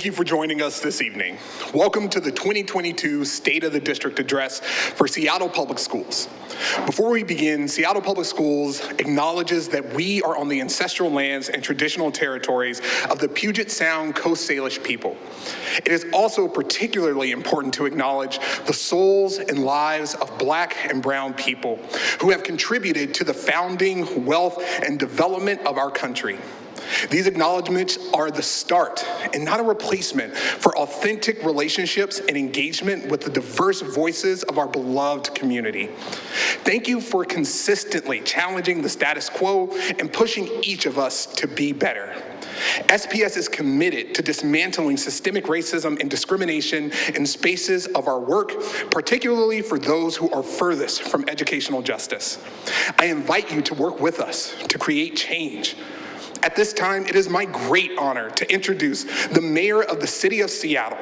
Thank you for joining us this evening. Welcome to the 2022 State of the District Address for Seattle Public Schools. Before we begin, Seattle Public Schools acknowledges that we are on the ancestral lands and traditional territories of the Puget Sound Coast Salish people. It is also particularly important to acknowledge the souls and lives of Black and Brown people who have contributed to the founding, wealth, and development of our country. These acknowledgements are the start and not a replacement for authentic relationships and engagement with the diverse voices of our beloved community. Thank you for consistently challenging the status quo and pushing each of us to be better. SPS is committed to dismantling systemic racism and discrimination in spaces of our work, particularly for those who are furthest from educational justice. I invite you to work with us to create change at this time, it is my great honor to introduce the mayor of the city of Seattle.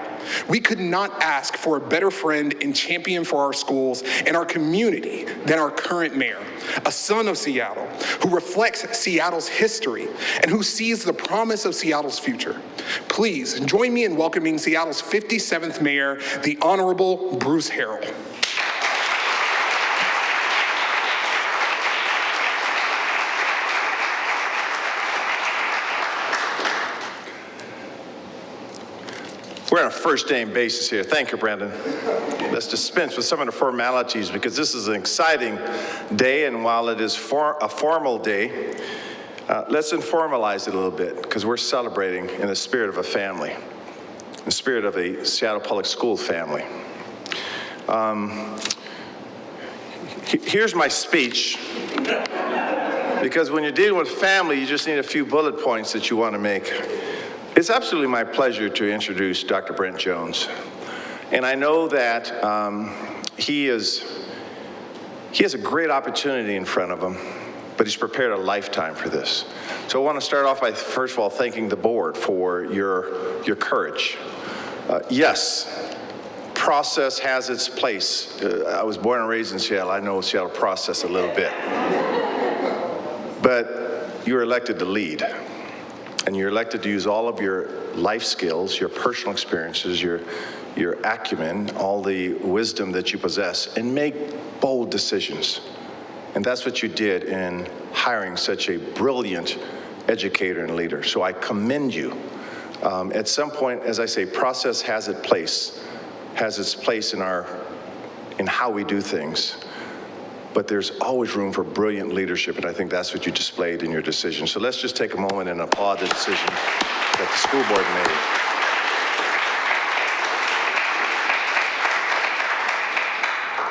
We could not ask for a better friend and champion for our schools and our community than our current mayor, a son of Seattle who reflects Seattle's history and who sees the promise of Seattle's future. Please join me in welcoming Seattle's 57th mayor, the Honorable Bruce Harrell. We're on a first name basis here. Thank you, Brandon. Let's dispense with some of the formalities because this is an exciting day, and while it is for a formal day, uh, let's informalize it a little bit because we're celebrating in the spirit of a family, the spirit of a Seattle Public School family. Um, here's my speech because when you're dealing with family, you just need a few bullet points that you want to make. It's absolutely my pleasure to introduce Dr. Brent Jones. And I know that um, he is, he has a great opportunity in front of him, but he's prepared a lifetime for this. So I want to start off by, first of all, thanking the board for your, your courage. Uh, yes, process has its place. Uh, I was born and raised in Seattle. I know Seattle process a little bit. But you were elected to lead and you're elected to use all of your life skills, your personal experiences, your, your acumen, all the wisdom that you possess, and make bold decisions. And that's what you did in hiring such a brilliant educator and leader. So I commend you. Um, at some point, as I say, process has its place, has its place in our, in how we do things but there's always room for brilliant leadership, and I think that's what you displayed in your decision. So let's just take a moment and applaud the decision that the school board made.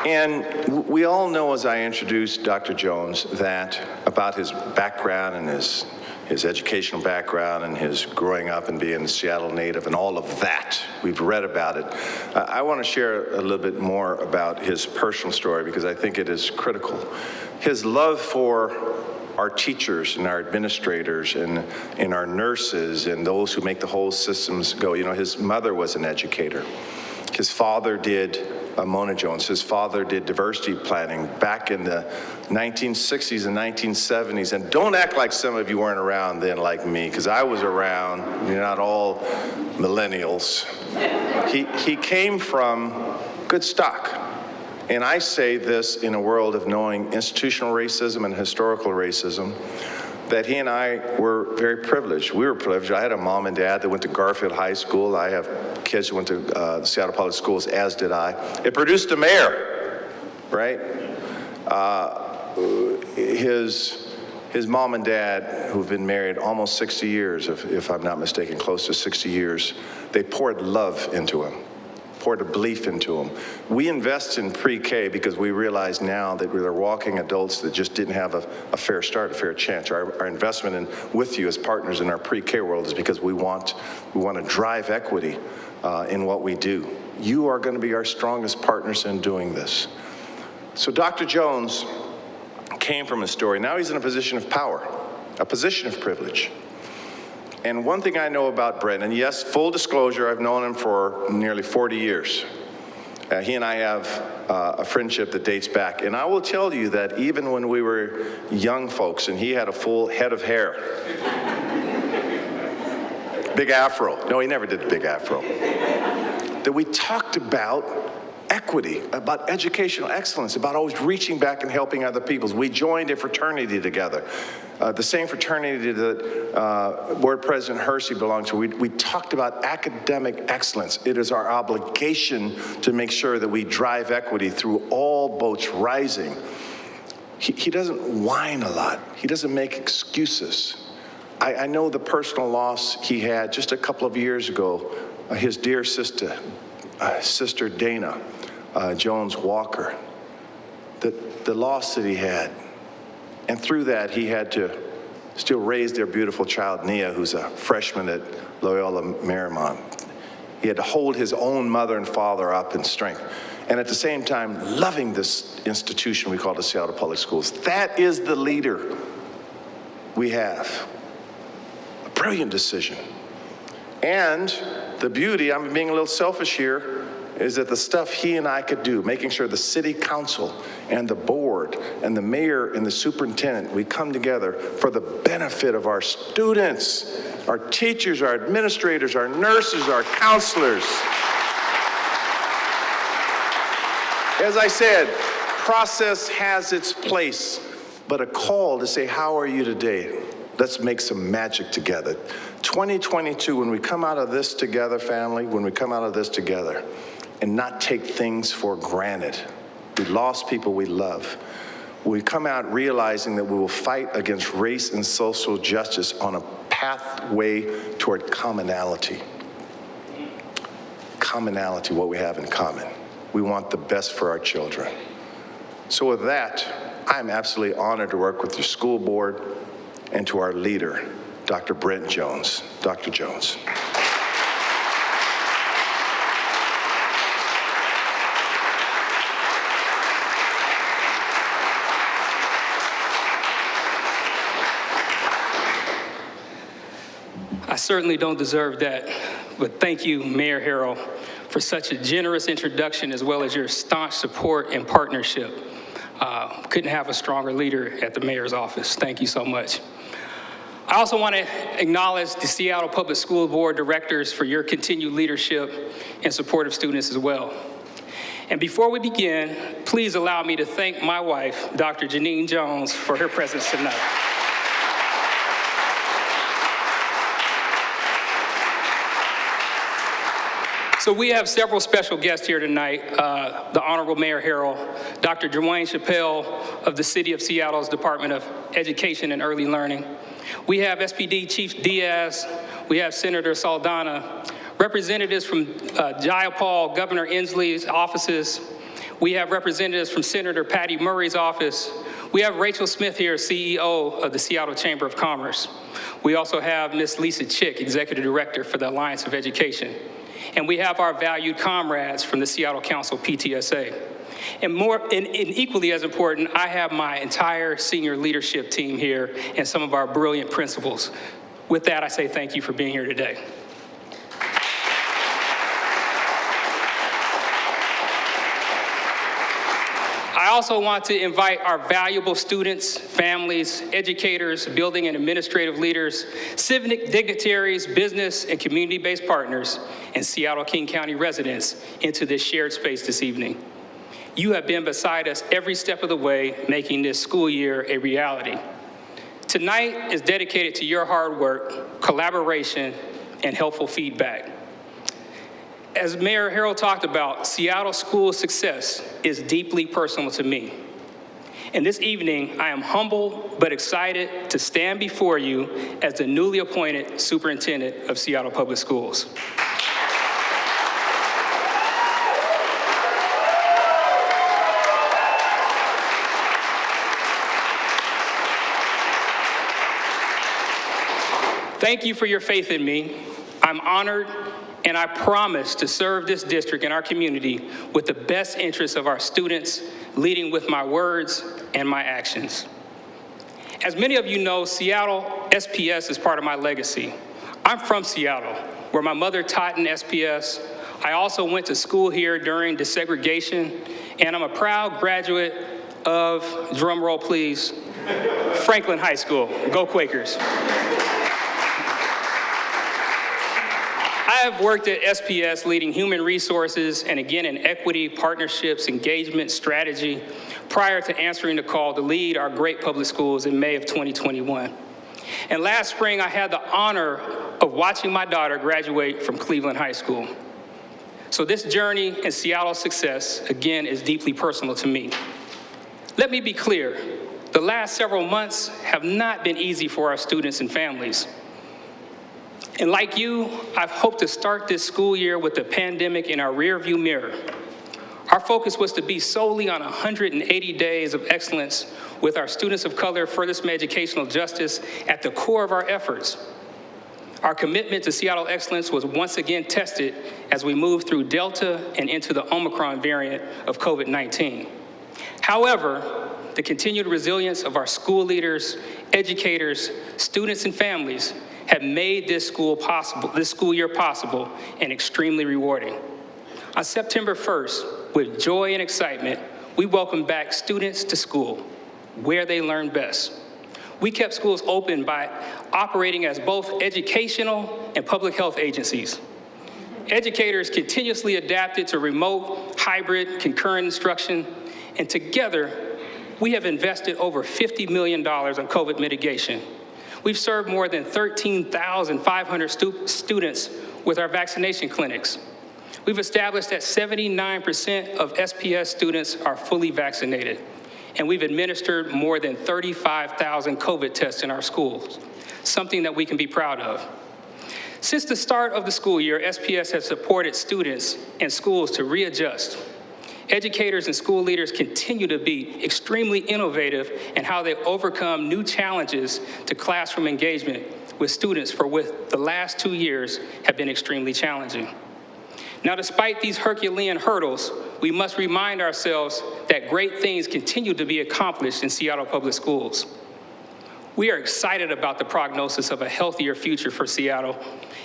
And we all know as I introduced Dr. Jones that about his background and his his educational background and his growing up and being a Seattle native and all of that. We've read about it. Uh, I want to share a little bit more about his personal story because I think it is critical. His love for our teachers and our administrators and, and our nurses and those who make the whole systems go. You know, his mother was an educator. His father did uh, Mona Jones. His father did diversity planning back in the 1960s and 1970s. And don't act like some of you weren't around then like me, because I was around. You're not all millennials. He, he came from good stock. And I say this in a world of knowing institutional racism and historical racism that he and I were very privileged. We were privileged. I had a mom and dad that went to Garfield High School. I have kids who went to uh, Seattle Public Schools, as did I. It produced a mayor, right? Uh, his, his mom and dad, who've been married almost 60 years, if, if I'm not mistaken, close to 60 years, they poured love into him poured a belief into them. We invest in pre-K because we realize now that we're walking adults that just didn't have a, a fair start, a fair chance. Our, our investment in, with you as partners in our pre-K world is because we want, we want to drive equity uh, in what we do. You are going to be our strongest partners in doing this. So Dr. Jones came from a story. Now he's in a position of power, a position of privilege. And one thing I know about Brent, and yes, full disclosure, I've known him for nearly 40 years. Uh, he and I have uh, a friendship that dates back. And I will tell you that even when we were young folks and he had a full head of hair, big afro. No, he never did the big afro. that we talked about equity, about educational excellence, about always reaching back and helping other peoples. We joined a fraternity together, uh, the same fraternity that uh, Board President Hersey belongs to. We, we talked about academic excellence. It is our obligation to make sure that we drive equity through all boats rising. He, he doesn't whine a lot. He doesn't make excuses. I, I know the personal loss he had just a couple of years ago. Uh, his dear sister, uh, Sister Dana uh, Jones Walker, the, the loss that he had. And through that, he had to still raise their beautiful child, Nia, who's a freshman at Loyola Marymount. He had to hold his own mother and father up in strength. And at the same time, loving this institution we call the Seattle Public Schools. That is the leader we have. A brilliant decision. And the beauty, I'm being a little selfish here, is that the stuff he and I could do, making sure the city council and the board and the mayor and the superintendent, we come together for the benefit of our students, our teachers, our administrators, our nurses, our counselors. As I said, process has its place, but a call to say, how are you today? Let's make some magic together. 2022, when we come out of this together, family, when we come out of this together, and not take things for granted. We lost people we love. We come out realizing that we will fight against race and social justice on a pathway toward commonality. Commonality, what we have in common. We want the best for our children. So with that, I'm absolutely honored to work with your school board and to our leader, Dr. Brent Jones. Dr. Jones. Certainly don't deserve that, but thank you, Mayor Harrell, for such a generous introduction as well as your staunch support and partnership. Uh, couldn't have a stronger leader at the mayor's office. Thank you so much. I also want to acknowledge the Seattle Public School Board directors for your continued leadership and support of students as well. And before we begin, please allow me to thank my wife, Dr. Janine Jones, for her presence tonight. So we have several special guests here tonight. Uh, the Honorable Mayor Harrell, Dr. Dwane Chappelle of the City of Seattle's Department of Education and Early Learning. We have SPD Chief Diaz. We have Senator Saldana. Representatives from uh, Jayapal, Governor Inslee's offices. We have representatives from Senator Patty Murray's office. We have Rachel Smith here, CEO of the Seattle Chamber of Commerce. We also have Ms. Lisa Chick, Executive Director for the Alliance of Education. And we have our valued comrades from the Seattle Council PTSA. And more, and, and, equally as important, I have my entire senior leadership team here and some of our brilliant principals. With that, I say thank you for being here today. I also want to invite our valuable students, families, educators, building and administrative leaders, civic dignitaries, business and community-based partners, and Seattle King County residents into this shared space this evening. You have been beside us every step of the way, making this school year a reality. Tonight is dedicated to your hard work, collaboration, and helpful feedback. As Mayor Harrell talked about, Seattle school success is deeply personal to me. And this evening, I am humble but excited to stand before you as the newly appointed superintendent of Seattle Public Schools. Thank you for your faith in me. I'm honored and I promise to serve this district and our community with the best interests of our students, leading with my words and my actions. As many of you know, Seattle SPS is part of my legacy. I'm from Seattle, where my mother taught in SPS. I also went to school here during desegregation, and I'm a proud graduate of, drum roll please, Franklin High School. Go Quakers. I have worked at SPS leading human resources and again in equity, partnerships, engagement, strategy, prior to answering the call to lead our great public schools in May of 2021. And last spring, I had the honor of watching my daughter graduate from Cleveland High School. So this journey in Seattle's success, again, is deeply personal to me. Let me be clear, the last several months have not been easy for our students and families. And like you, I've hoped to start this school year with the pandemic in our rearview mirror. Our focus was to be solely on 180 days of excellence with our students of color furthest from educational justice at the core of our efforts. Our commitment to Seattle excellence was once again tested as we moved through Delta and into the Omicron variant of COVID-19. However, the continued resilience of our school leaders, educators, students, and families have made this school possible, this school year possible and extremely rewarding. On September 1st, with joy and excitement, we welcomed back students to school, where they learn best. We kept schools open by operating as both educational and public health agencies. Educators continuously adapted to remote, hybrid, concurrent instruction, and together, we have invested over $50 million on COVID mitigation. We've served more than 13,500 stu students with our vaccination clinics. We've established that 79% of SPS students are fully vaccinated, and we've administered more than 35,000 COVID tests in our schools, something that we can be proud of. Since the start of the school year, SPS has supported students and schools to readjust. Educators and school leaders continue to be extremely innovative in how they overcome new challenges to classroom engagement with students for what the last two years have been extremely challenging. Now, despite these Herculean hurdles, we must remind ourselves that great things continue to be accomplished in Seattle Public Schools. We are excited about the prognosis of a healthier future for Seattle,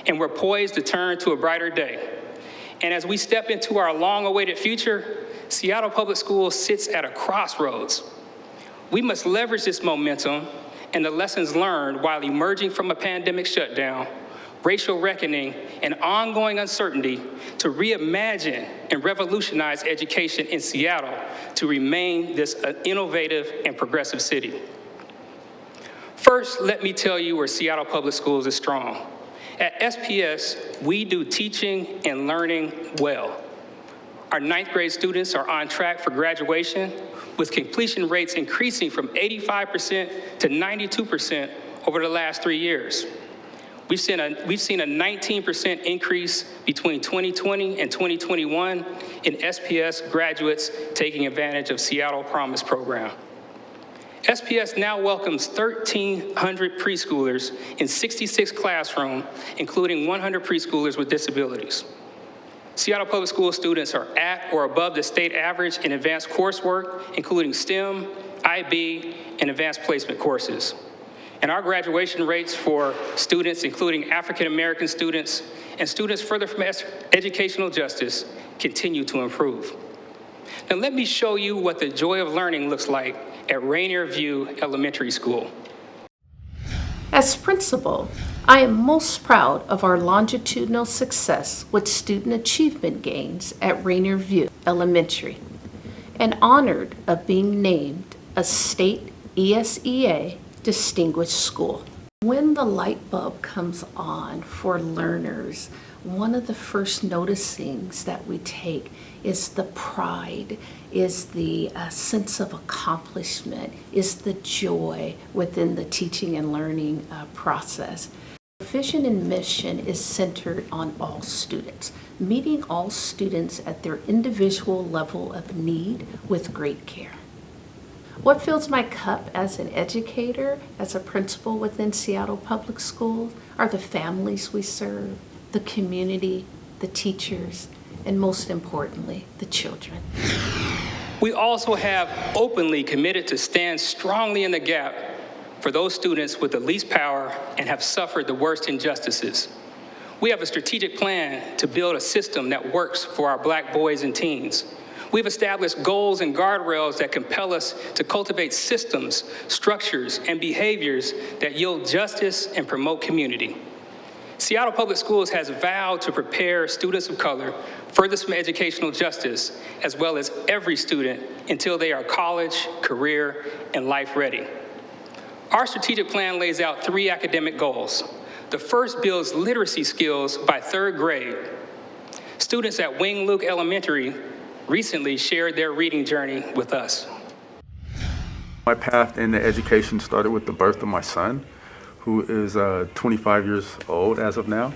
and we're poised to turn to a brighter day. And as we step into our long-awaited future, Seattle Public Schools sits at a crossroads. We must leverage this momentum and the lessons learned while emerging from a pandemic shutdown, racial reckoning, and ongoing uncertainty to reimagine and revolutionize education in Seattle to remain this uh, innovative and progressive city. First, let me tell you where Seattle Public Schools is strong. At SPS, we do teaching and learning well. Our ninth grade students are on track for graduation, with completion rates increasing from 85% to 92% over the last three years. We've seen a, we've seen a 19% increase between 2020 and 2021 in SPS graduates taking advantage of Seattle Promise program. SPS now welcomes 1,300 preschoolers in 66 classrooms, including 100 preschoolers with disabilities. Seattle Public School students are at or above the state average in advanced coursework, including STEM, IB, and advanced placement courses. And our graduation rates for students, including African-American students and students further from educational justice, continue to improve. Now let me show you what the joy of learning looks like at Rainier View Elementary School. As principal, I am most proud of our longitudinal success with student achievement gains at Rainier View Elementary and honored of being named a state ESEA distinguished school. When the light bulb comes on for learners, one of the first noticings that we take is the pride, is the uh, sense of accomplishment, is the joy within the teaching and learning uh, process. Vision and mission is centered on all students, meeting all students at their individual level of need with great care. What fills my cup as an educator, as a principal within Seattle Public Schools, are the families we serve, the community, the teachers, and most importantly, the children. We also have openly committed to stand strongly in the gap for those students with the least power and have suffered the worst injustices. We have a strategic plan to build a system that works for our black boys and teens. We've established goals and guardrails that compel us to cultivate systems, structures, and behaviors that yield justice and promote community. Seattle Public Schools has vowed to prepare students of color furthest from educational justice, as well as every student, until they are college, career, and life ready. Our strategic plan lays out three academic goals. The first builds literacy skills by third grade. Students at Wing Luke Elementary recently shared their reading journey with us. My path into education started with the birth of my son, who is uh, 25 years old as of now.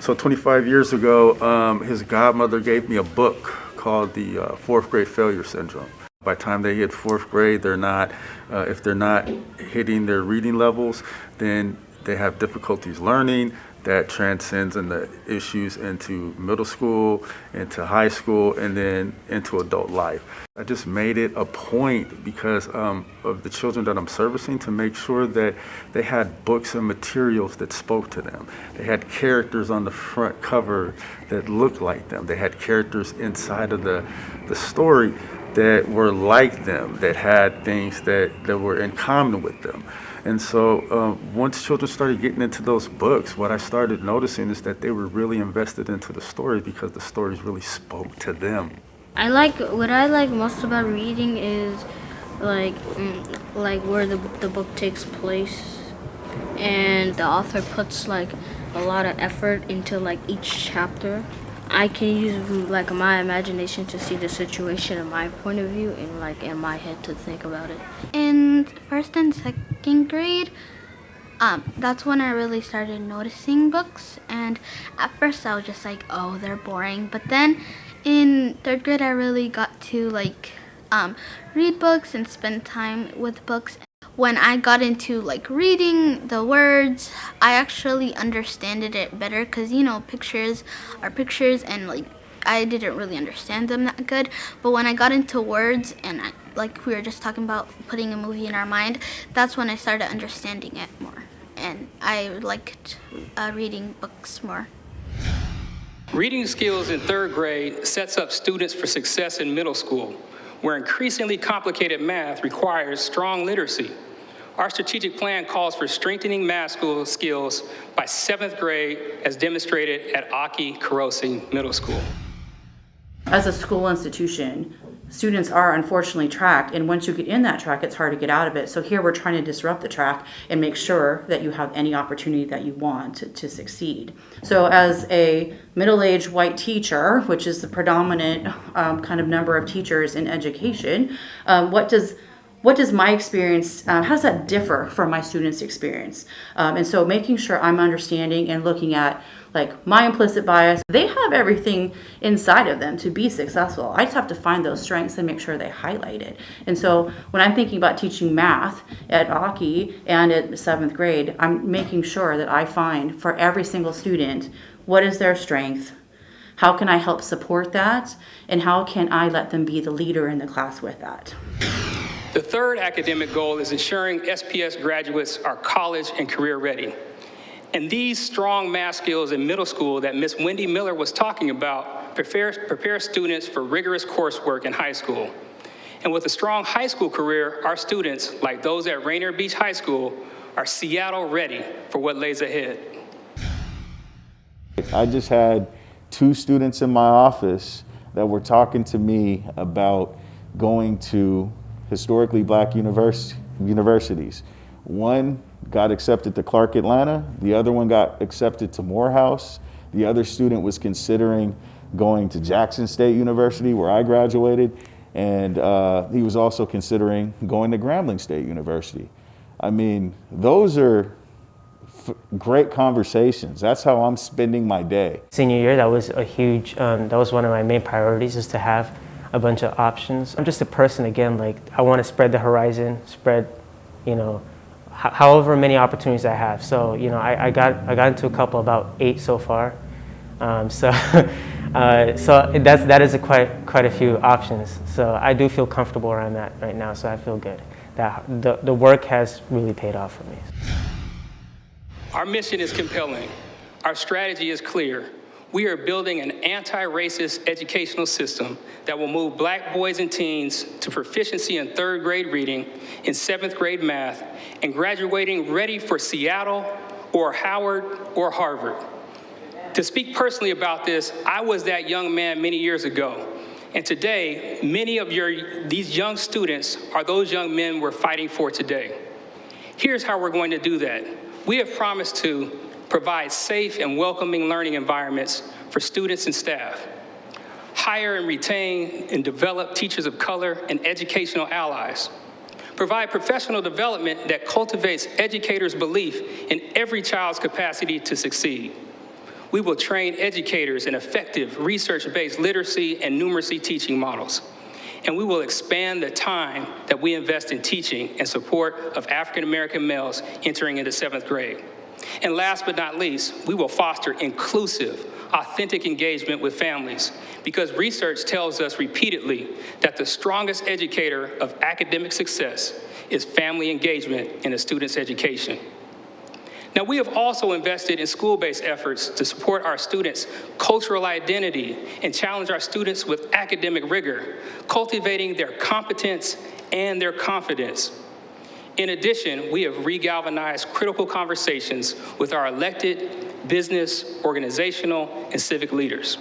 So 25 years ago, um, his godmother gave me a book called The uh, Fourth Grade Failure Syndrome. By the time they hit fourth grade, they're not, uh, if they're not hitting their reading levels, then they have difficulties learning. That transcends into issues into middle school, into high school, and then into adult life. I just made it a point because um, of the children that I'm servicing to make sure that they had books and materials that spoke to them. They had characters on the front cover that looked like them. They had characters inside of the, the story that were like them, that had things that, that were in common with them. And so um, once children started getting into those books, what I started noticing is that they were really invested into the story because the stories really spoke to them. I like what I like most about reading is like mm, like where the the book takes place, and the author puts like a lot of effort into like each chapter. I can use like my imagination to see the situation in my point of view and like in my head to think about it. in first and second grade. Um, that's when i really started noticing books and at first i was just like oh they're boring. But then in third grade i really got to like um, read books and spend time with books. When i got into like reading the words i actually understood it better because you know pictures are pictures and like I didn't really understand them that good, but when I got into words and I, like we were just talking about putting a movie in our mind, that's when I started understanding it more. And I liked uh, reading books more. Reading skills in third grade sets up students for success in middle school, where increasingly complicated math requires strong literacy. Our strategic plan calls for strengthening math school skills by seventh grade as demonstrated at Aki Kurose Middle School. As a school institution, students are unfortunately tracked, and once you get in that track, it's hard to get out of it. So here we're trying to disrupt the track and make sure that you have any opportunity that you want to, to succeed. So as a middle-aged white teacher, which is the predominant um, kind of number of teachers in education, um, what does what does my experience um, how does that differ from my students experience? Um, and so making sure i'm understanding and looking at like my implicit bias they have everything inside of them to be successful. I just have to find those strengths and make sure they highlight it. And so when i'm thinking about teaching math at aki and at seventh grade i'm making sure that i find for every single student what is their strength? How can i help support that? And how can i let them be the leader in the class with that The third academic goal is ensuring SPS graduates are college and career ready. And these strong math skills in middle school that Ms. Wendy Miller was talking about prepare, prepare students for rigorous coursework in high school. And with a strong high school career, our students, like those at Rainier Beach High School, are Seattle ready for what lays ahead. I just had two students in my office that were talking to me about going to historically black univers- universities. One got accepted to Clark Atlanta, the other one got accepted to Morehouse. The other student was considering going to Jackson State University, where I graduated, and uh, he was also considering going to Grambling State University. I mean, those are great conversations. That's how I'm spending my day. Senior year, that was a huge, um, that was one of my main priorities is to have a bunch of options. I'm just a person, again, like I want to spread the horizon, spread, you know, however many opportunities I have. So, you know, I, I, got, I got into a couple, about eight so far. Um, so, uh, so that's, that is a quite, quite a few options. So I do feel comfortable around that right now, so I feel good. That the, the work has really paid off for me. Our mission is compelling. Our strategy is clear. We are building an anti-racist educational system that will move black boys and teens to proficiency in third grade reading, in seventh grade math, and graduating ready for Seattle or Howard or Harvard. To speak personally about this, I was that young man many years ago. And today, many of your, these young students are those young men we're fighting for today. Here's how we're going to do that. We have promised to provide safe and welcoming learning environments for students and staff, hire and retain and develop teachers of color and educational allies, provide professional development that cultivates educators' belief in every child's capacity to succeed. We will train educators in effective research-based literacy and numeracy teaching models. And we will expand the time that we invest in teaching in support of African-American males entering into seventh grade. And last but not least, we will foster inclusive, authentic engagement with families because research tells us repeatedly that the strongest educator of academic success is family engagement in a student's education. Now, we have also invested in school-based efforts to support our students' cultural identity and challenge our students with academic rigor, cultivating their competence and their confidence. In addition, we have regalvanized critical conversations with our elected, business, organizational, and civic leaders.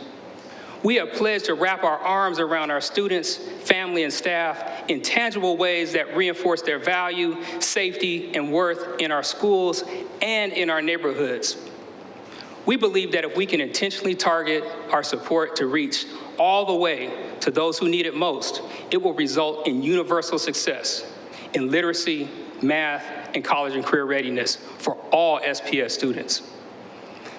We have pledged to wrap our arms around our students, family, and staff in tangible ways that reinforce their value, safety, and worth in our schools and in our neighborhoods. We believe that if we can intentionally target our support to reach all the way to those who need it most, it will result in universal success in literacy, math, and college and career readiness for all SPS students.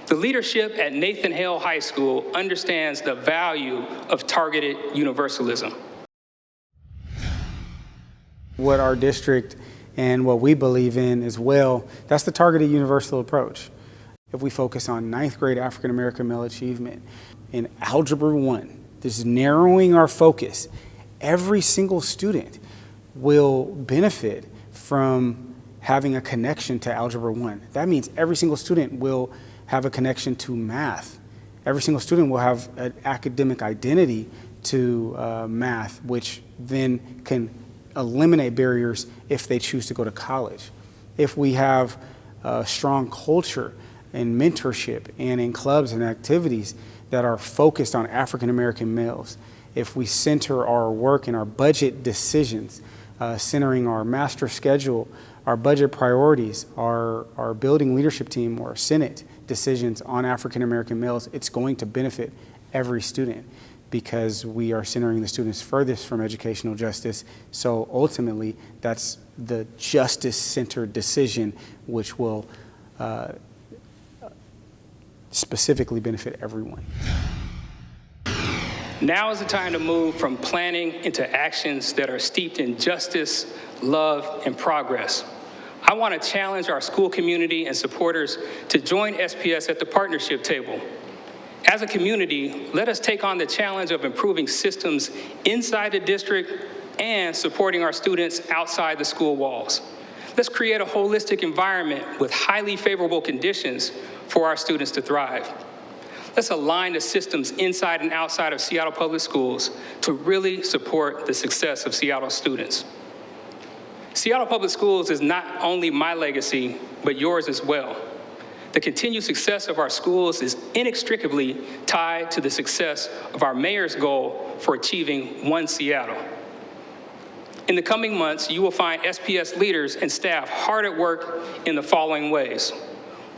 The leadership at Nathan Hale High School understands the value of targeted universalism. What our district and what we believe in as well, that's the targeted universal approach. If we focus on ninth grade African American male achievement in Algebra 1, this is narrowing our focus, every single student will benefit from having a connection to Algebra 1. That means every single student will have a connection to math. Every single student will have an academic identity to uh, math, which then can eliminate barriers if they choose to go to college. If we have a strong culture and mentorship and in clubs and activities that are focused on African American males, if we center our work and our budget decisions, centering our master schedule, our budget priorities, our, our building leadership team or Senate decisions on African American males, it's going to benefit every student because we are centering the students furthest from educational justice. So ultimately, that's the justice-centered decision which will uh, specifically benefit everyone. Now is the time to move from planning into actions that are steeped in justice, love, and progress. I want to challenge our school community and supporters to join SPS at the partnership table. As a community, let us take on the challenge of improving systems inside the district and supporting our students outside the school walls. Let's create a holistic environment with highly favorable conditions for our students to thrive. Let's align the systems inside and outside of Seattle Public Schools to really support the success of Seattle students. Seattle Public Schools is not only my legacy, but yours as well. The continued success of our schools is inextricably tied to the success of our mayor's goal for achieving One Seattle. In the coming months, you will find SPS leaders and staff hard at work in the following ways.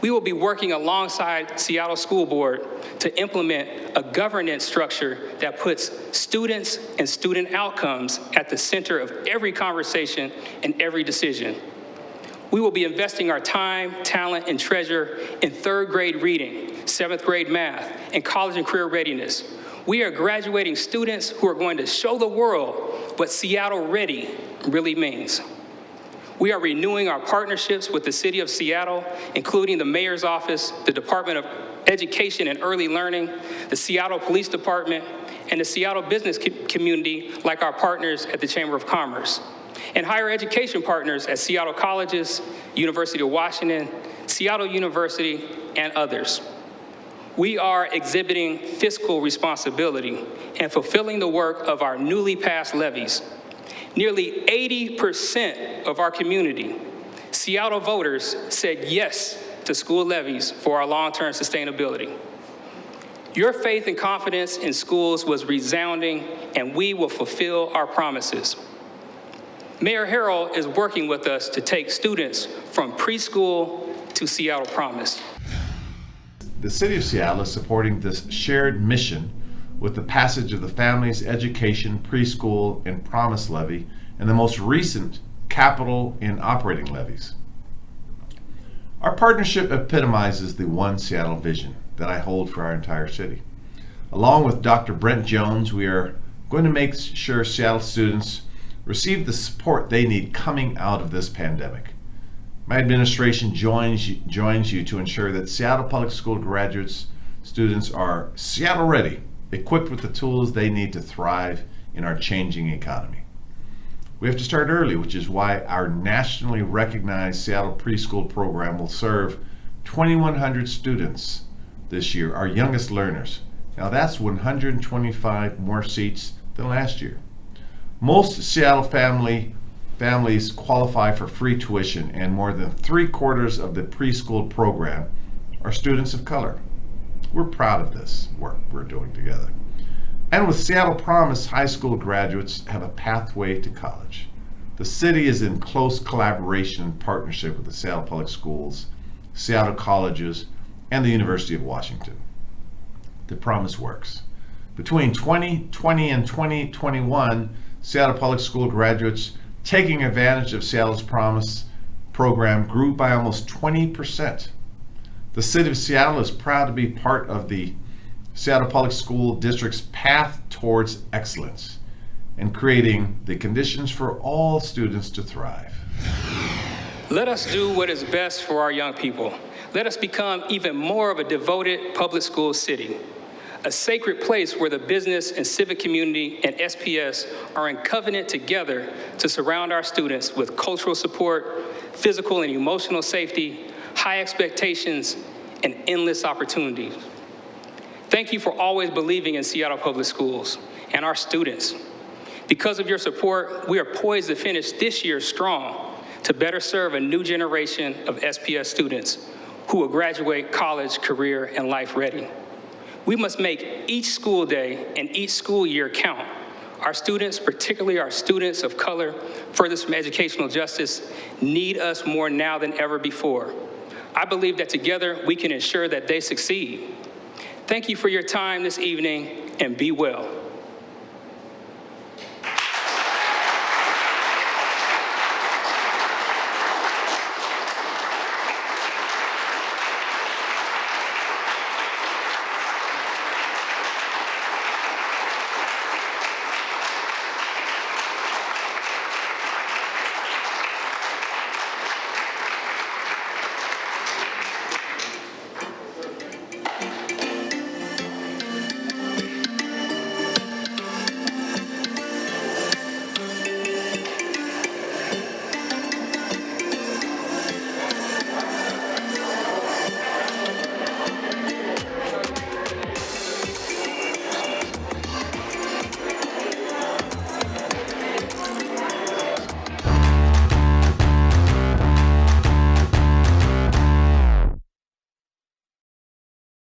We will be working alongside Seattle School Board to implement a governance structure that puts students and student outcomes at the center of every conversation and every decision. We will be investing our time, talent, and treasure in third grade reading, seventh grade math, and college and career readiness. We are graduating students who are going to show the world what Seattle Ready really means. We are renewing our partnerships with the City of Seattle, including the Mayor's Office, the Department of Education and Early Learning, the Seattle Police Department, and the Seattle business community like our partners at the Chamber of Commerce, and higher education partners at Seattle Colleges, University of Washington, Seattle University, and others. We are exhibiting fiscal responsibility and fulfilling the work of our newly passed levies Nearly 80% of our community, Seattle voters, said yes to school levies for our long-term sustainability. Your faith and confidence in schools was resounding, and we will fulfill our promises. Mayor Harrell is working with us to take students from preschool to Seattle Promise. The City of Seattle is supporting this shared mission with the passage of the Families Education Preschool and Promise Levy and the most recent capital and operating levies. Our partnership epitomizes the One Seattle vision that I hold for our entire city. Along with Dr. Brent Jones, we are going to make sure Seattle students receive the support they need coming out of this pandemic. My administration joins you, joins you to ensure that Seattle Public School graduates, students are Seattle ready, equipped with the tools they need to thrive in our changing economy. We have to start early, which is why our nationally recognized Seattle preschool program will serve 2,100 students this year, our youngest learners. Now that's 125 more seats than last year. Most Seattle family families qualify for free tuition and more than three quarters of the preschool program are students of color. We're proud of this work we're doing together. And with Seattle Promise, high school graduates have a pathway to college. The city is in close collaboration and partnership with the Seattle Public Schools, Seattle Colleges, and the University of Washington. The promise works. Between 2020 and 2021, Seattle Public School graduates taking advantage of Seattle's Promise program grew by almost 20%. The City of Seattle is proud to be part of the Seattle Public School District's path towards excellence and creating the conditions for all students to thrive. Let us do what is best for our young people. Let us become even more of a devoted public school city, a sacred place where the business and civic community and SPS are in covenant together to surround our students with cultural support, physical and emotional safety, high expectations, and endless opportunities. Thank you for always believing in Seattle Public Schools and our students. Because of your support, we are poised to finish this year strong to better serve a new generation of SPS students who will graduate college, career, and life ready. We must make each school day and each school year count. Our students, particularly our students of color, furthest from educational justice, need us more now than ever before. I believe that together we can ensure that they succeed. Thank you for your time this evening and be well.